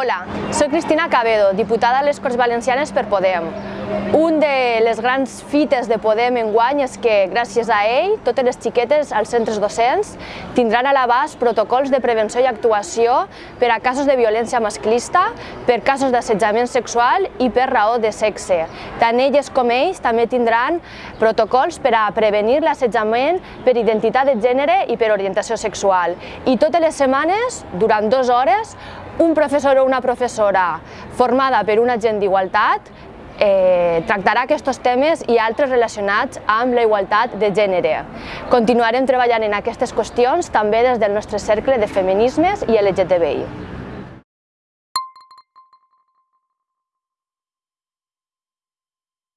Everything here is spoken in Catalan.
Hola, soc Cristina Cabedo, diputada a les Corts Valencianes per Podem. Un de les grans fites de Podem enguany és que, gràcies a ell, totes les xiquetes als centres docents tindran a l'abast protocols de prevenció i actuació per a casos de violència masclista, per casos d'assetjament sexual i per raó de sexe. Tant elles com ells també tindran protocols per a prevenir l'assetjament per identitat de gènere i per orientació sexual. I totes les setmanes, durant dues hores, un professor o una professora formada per un agent d'igualtat eh, tractarà aquests temes i altres relacionats amb la igualtat de gènere. Continuarem treballant en aquestes qüestions també des del nostre cercle de feminismes i LGTBI.